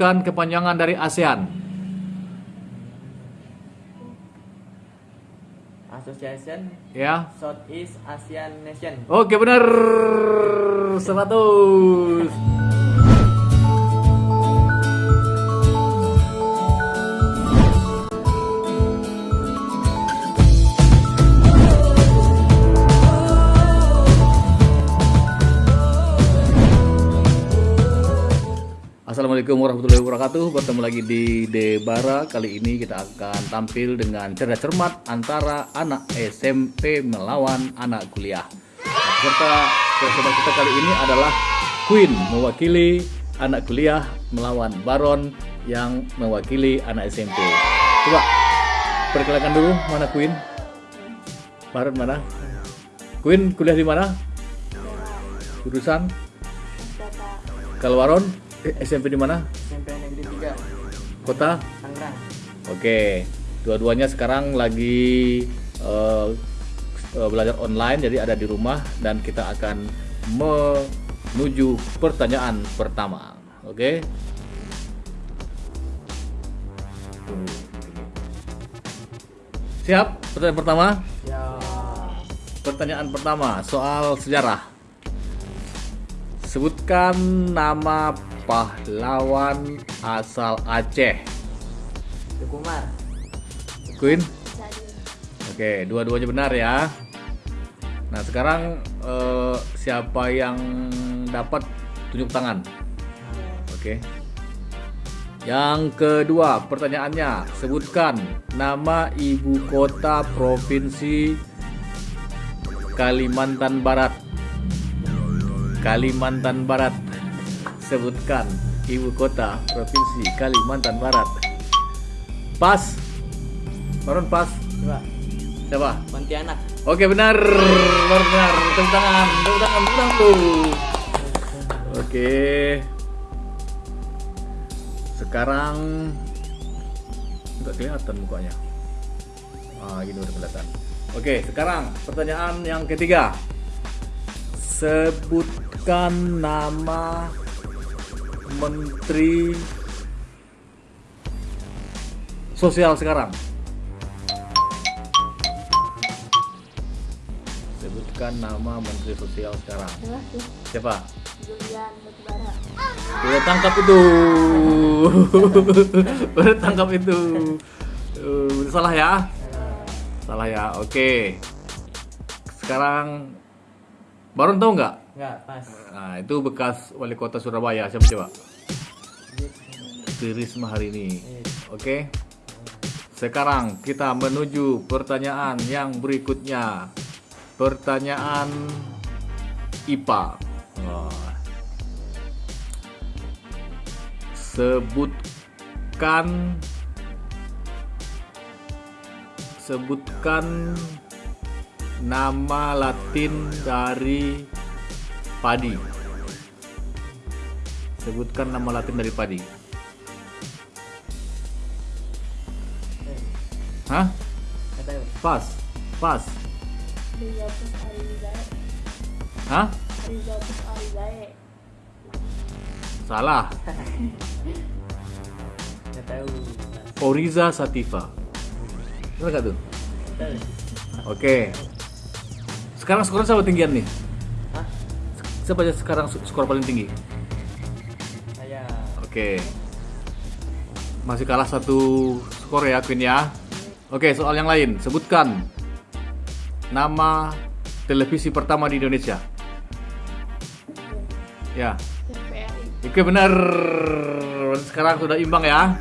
Sebutkan kepanjangan dari ASEAN. Association Ya. Southeast Asian Nation. Oke benar 100. Assalamualaikum warahmatullahi wabarakatuh. Bertemu lagi di Debara. Kali ini kita akan tampil dengan cerdas cermat Antara anak SMP melawan anak kuliah. Nah, Peserta peserta kita kali ini adalah Queen Mewakili anak kuliah melawan Baron Yang mewakili anak SMP Coba perkenalkan dulu mana Queen? Baron mana? Queen kuliah di mana? Jurusan? Kalau Baron eh, SMP di mana SMP Negeri 3 Kota Tangerang. Oke, dua-duanya sekarang lagi eh, belajar online, jadi ada di rumah dan kita akan menuju pertanyaan pertama. Oke. Siap? Pertanyaan pertama. Ya. Pertanyaan pertama soal sejarah. Sebutkan nama pahlawan asal Aceh. Tukumar. Queen? Oke, dua-duanya benar ya. Nah, sekarang eh, siapa yang dapat tunjuk tangan? Oke. Yang kedua, pertanyaannya, sebutkan nama ibu kota provinsi Kalimantan Barat. Kalimantan Barat. Sebutkan ibu kota provinsi Kalimantan Barat. Pas. Baron pas. Dua. Siapa? Pontianak. Oke benar, benar benar. Tepuk tangan, tepuk tangan, tepuk tangan. Oke. Sekarang nggak kelihatan mukanya. Ah, gini udah kelihatan. Oke, sekarang pertanyaan yang ketiga. Sebutkan nama menteri sosial sekarang. Sebutkan nama menteri sosial sekarang. Siapa? Julian Batubara. Udah tangkap itu. Udah tangkap itu. Udah salah ya? Salah ya. Oke. Sekarang Baron tahu nggak? Enggak, pas. Nah, itu bekas wali kota Surabaya. Siapa coba? Tri Risma hari ini. Oke. Sekarang kita menuju pertanyaan yang berikutnya. Pertanyaan IPA. Wah. Sebutkan sebutkan nama Latin dari padi. Sebutkan nama Latin dari padi. Hah? Pas. Pas. Hah? Salah. Oriza Sativa. Benar nggak tuh? Nggak tahu. Oke. Sekarang skornya siapa tinggian nih? Hah? Siapa aja sekarang skor paling tinggi? Saya Oke. Masih kalah satu skor ya Queen ya. Oke, soal yang lain. Sebutkan nama televisi pertama di Indonesia. Ya. TVRI. Oke benar. Sekarang sudah imbang ya.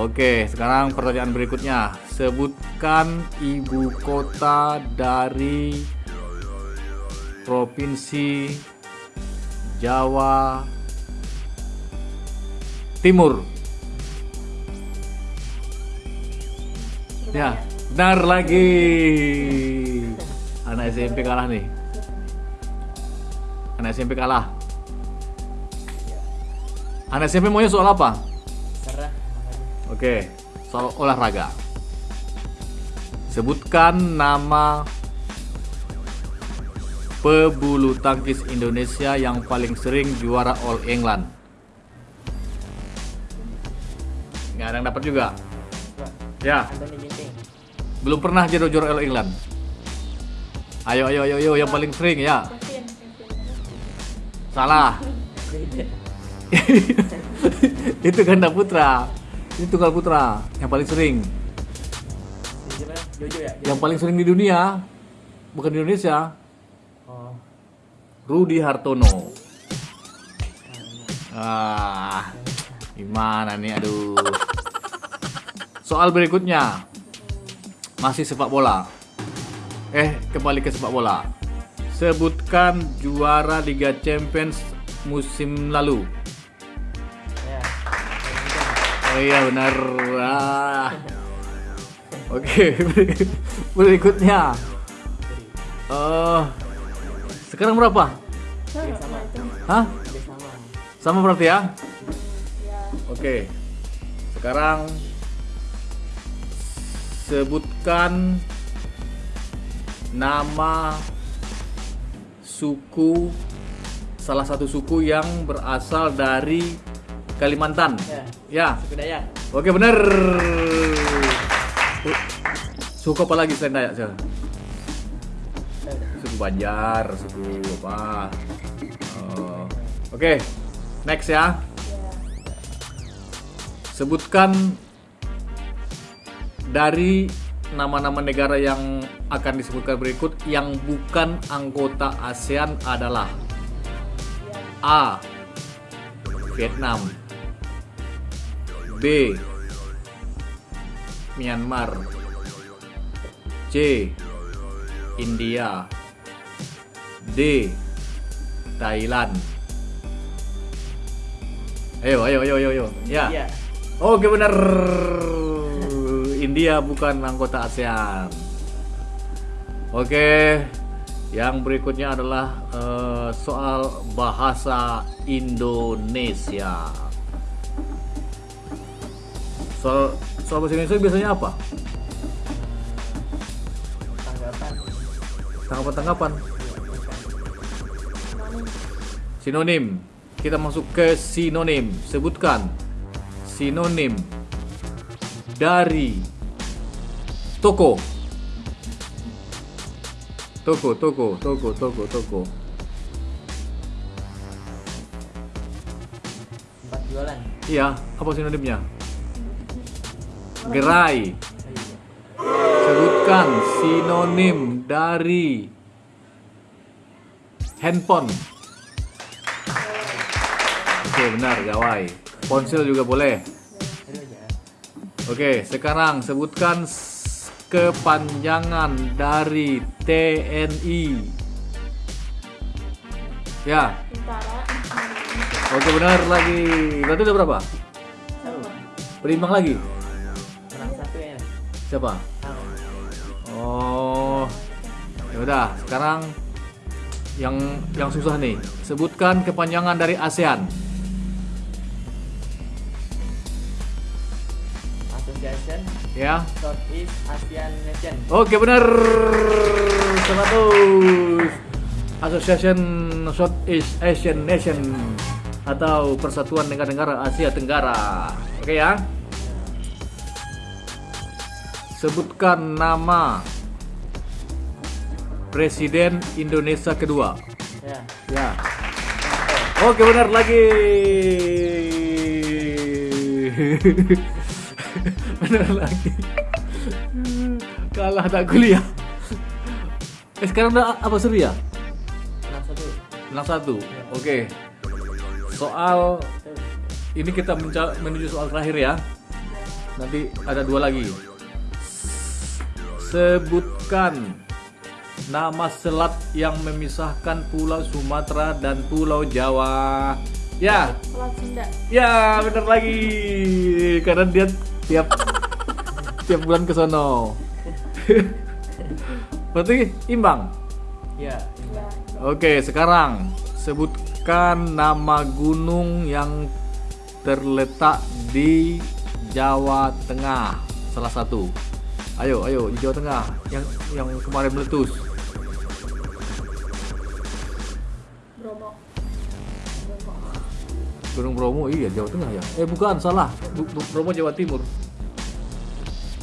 Oke, sekarang pertanyaan berikutnya. Sebutkan ibu kota dari provinsi Jawa Timur. Ya, benar lagi. Anak SMP kalah nih. Anak SMP kalah. Anak SMP maunya soal apa? Oke, soal olahraga. Sebutkan nama pebulu tangkis Indonesia yang paling sering juara All England. Nggak ada yang dapat juga. Ya, belum pernah jadi juara All England. Ayo, ayo, ayo, ayo, yang paling sering ya. Salah. Itu ganda putra. Itu tunggal putra yang paling sering. Jojo ya? Yang paling sering di dunia bukan di Indonesia. Oh. Rudi Hartono. Ah, gimana nih? Aduh. Soal berikutnya masih sepak bola. Eh, kembali ke sepak bola. Sebutkan juara Liga Champions musim lalu. Oh iya benar. Ah. Oke, berikutnya. Eh, sekarang berapa? sama Hah? Sama. Berarti ya? ya Oke. Sekarang sebutkan nama suku salah satu suku yang berasal dari Kalimantan. Ya. Ya. Suku Dayak. Oke, bener. Suku apa lagi selain Dayak? Sel? Eh, Suku Banjar, suku apa? Oh. Oke, next ya. ya Sebutkan dari nama-nama negara yang akan disebutkan berikut yang bukan anggota ASEAN adalah A. Vietnam B. Myanmar C. India D. Thailand Ayo, ayo, ayo, ayo, ayo. Ya. Iya. Oke benar. India bukan anggota ASEAN. Oke. Yang berikutnya adalah eh, soal bahasa Indonesia. Soal soal bahasa Indonesia biasanya apa? Tanggapan. Tanggapan-tanggapan. Anonim. Sinonim. Kita masuk ke sinonim. Sebutkan sinonim dari toko. Toko, toko, toko, toko, toko. Tempat jualan. Iya, apa sinonimnya? Gerai. Sebutkan sinonim dari handphone. Oke, benar, gawai. Ponsel juga boleh. Oke, sekarang sebutkan kepanjangan dari TNI. Ya, oke benar lagi. Berarti udah berapa? Berimbang lagi. Siapa? Oh, ya udah. Sekarang yang yang susah nih. Sebutkan kepanjangan dari ASEAN. Association Ya. Southeast Asian Nation. Oke benar. 100. Association Southeast Asian Nation atau Persatuan Negara-Negara Asia Tenggara. Oke ya. Sebutkan nama Presiden Indonesia kedua. Ya. Ya. Oke benar lagi. benar lagi. Kalah tak kuliah. Eh sekarang udah apa seru ya? Menang satu. Menang satu. Oke. Soal ini kita menuju soal terakhir ya. Nanti ada dua lagi. Sebutkan nama selat yang memisahkan Pulau Sumatera dan Pulau Jawa. Ya, Selat Sunda ya bener lagi. Karena dia tiap tiap bulan ke sono. Berarti imbang. Ya. ya Oke, sekarang sebutkan nama gunung yang terletak di Jawa Tengah. Salah satu. Ayo, ayo di Jawa Tengah. Yang yang kemarin meletus. Bromo. Bromo Gunung Bromo iya Jawa Tengah ya. Eh bukan salah. Bromo Jawa Timur.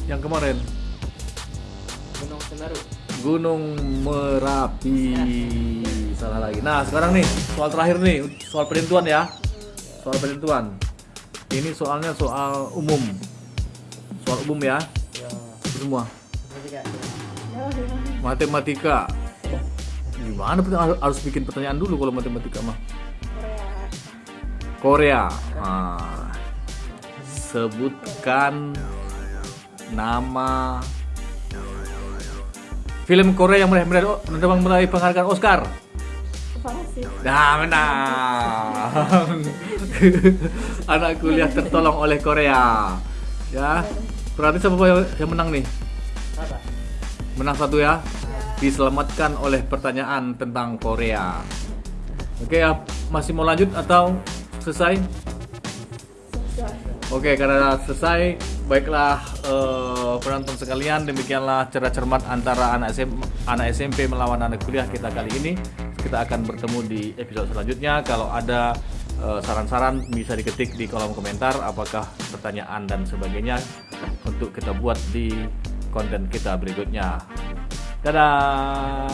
Yang kemarin. Gunung Semeru. Gunung Merapi. Salah lagi. Nah sekarang nih soal terakhir nih. Soal penentuan ya. Soal penentuan ini soalnya soal umum. Soal umum Ya. Semua matematika gimana harus- bikin pertanyaan dulu kalau matematika mah Korea. Ah. sebutkan nama film Korea yang meraih meraih meraih, penghargaan Oscar? Nah, menang. Anak kuliah tertolong oleh Korea. Ya. Berarti siapa yang menang nih? Apa? Menang satu ya. Diselamatkan oleh pertanyaan tentang Korea. Oke ya, masih mau lanjut atau selesai? Selesai. Oke, karena selesai, baiklah eh, penonton sekalian, demikianlah cerdas cermat antara anak SM, anak SMP melawan anak kuliah kita kali ini. Kita akan bertemu di episode selanjutnya. Kalau ada eh, saran-saran bisa diketik di kolom komentar apakah pertanyaan dan sebagainya untuk kita buat di konten kita berikutnya. Dadah.